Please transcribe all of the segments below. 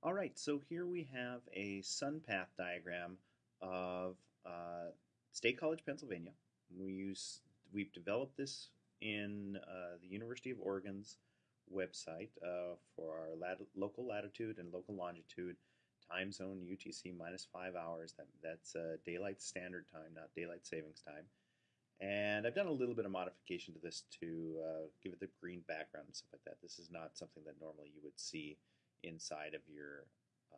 All right, so here we have a sun path diagram of uh, State College, Pennsylvania. We use we've developed this in uh, the University of Oregon's website uh, for our lat local latitude and local longitude time zone UTC minus five hours. That that's uh, daylight standard time, not daylight savings time. And I've done a little bit of modification to this to uh, give it the green background and stuff like that. This is not something that normally you would see inside of your uh,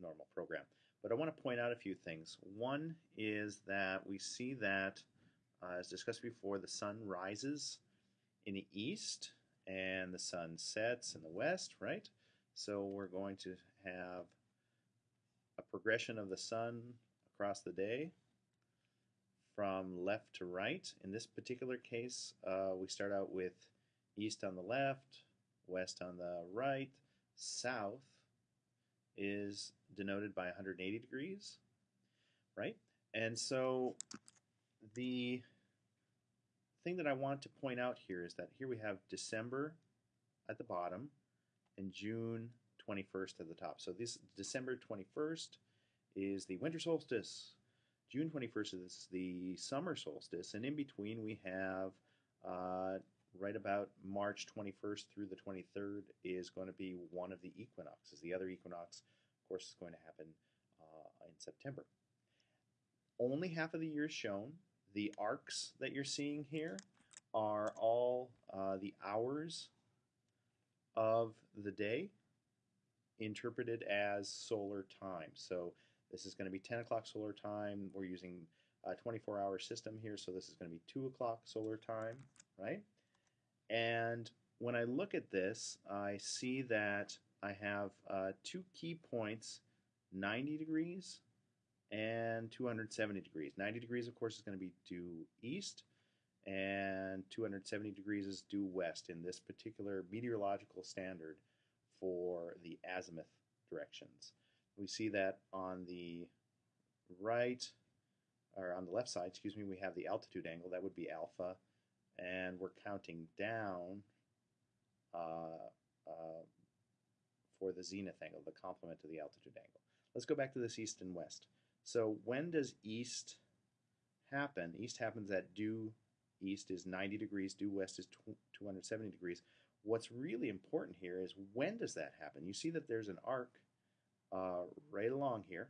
normal program. But I want to point out a few things. One is that we see that, uh, as discussed before, the sun rises in the east and the sun sets in the west, right? So we're going to have a progression of the sun across the day from left to right. In this particular case, uh, we start out with east on the left, west on the right, south is denoted by 180 degrees, right? And so the thing that I want to point out here is that here we have December at the bottom and June 21st at the top. So this December 21st is the winter solstice. June 21st is the summer solstice, and in between we have uh, right about March 21st through the 23rd is going to be one of the equinoxes. The other equinox, of course, is going to happen uh, in September. Only half of the year is shown. The arcs that you're seeing here are all uh, the hours of the day interpreted as solar time. So this is going to be 10 o'clock solar time. We're using a 24 hour system here, so this is going to be 2 o'clock solar time, right? And when I look at this, I see that I have uh, two key points, 90 degrees and 270 degrees. 90 degrees, of course, is going to be due east, and 270 degrees is due west in this particular meteorological standard for the azimuth directions. We see that on the right, or on the left side, excuse me, we have the altitude angle. That would be alpha and we're counting down uh, uh, for the zenith angle, the complement to the altitude angle. Let's go back to this east and west. So when does east happen? East happens at due east is 90 degrees, due west is 270 degrees. What's really important here is when does that happen? You see that there's an arc uh, right along here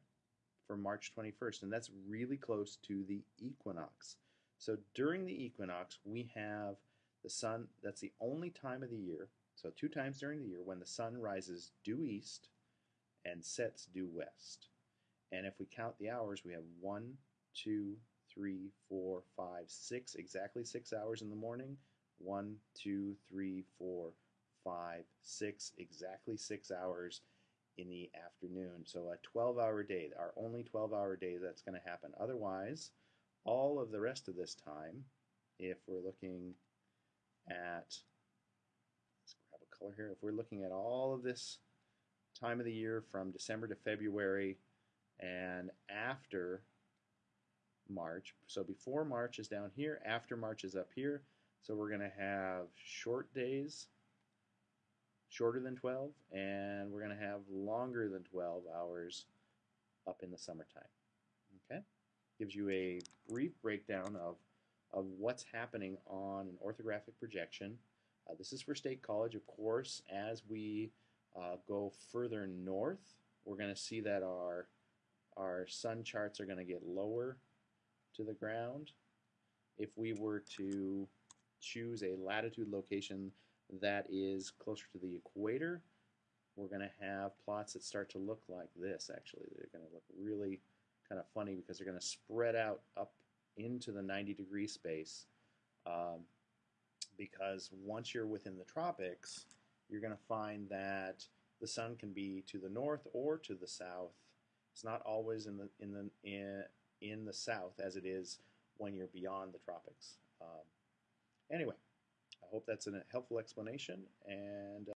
for March 21st, and that's really close to the equinox. So during the equinox, we have the sun, that's the only time of the year, so two times during the year, when the sun rises due east and sets due west. And if we count the hours, we have one, two, three, four, five, six, exactly six hours in the morning. One, two, three, four, five, six, exactly six hours in the afternoon. So a 12 hour day, our only 12 hour day that's going to happen. Otherwise, all of the rest of this time, if we're looking at, let's grab a color here, if we're looking at all of this time of the year from December to February and after March, so before March is down here, after March is up here, so we're going to have short days, shorter than 12, and we're going to have longer than 12 hours up in the summertime. Gives you a brief breakdown of, of what's happening on an orthographic projection. Uh, this is for State College, of course. As we uh, go further north, we're going to see that our, our sun charts are going to get lower to the ground. If we were to choose a latitude location that is closer to the equator, we're going to have plots that start to look like this, actually. They're going to look really kind of funny because they're going to spread out up into the 90 degree space um, because once you're within the tropics, you're going to find that the sun can be to the north or to the south. It's not always in the in the in, in the south as it is when you're beyond the tropics. Um, anyway, I hope that's a helpful explanation and. Uh,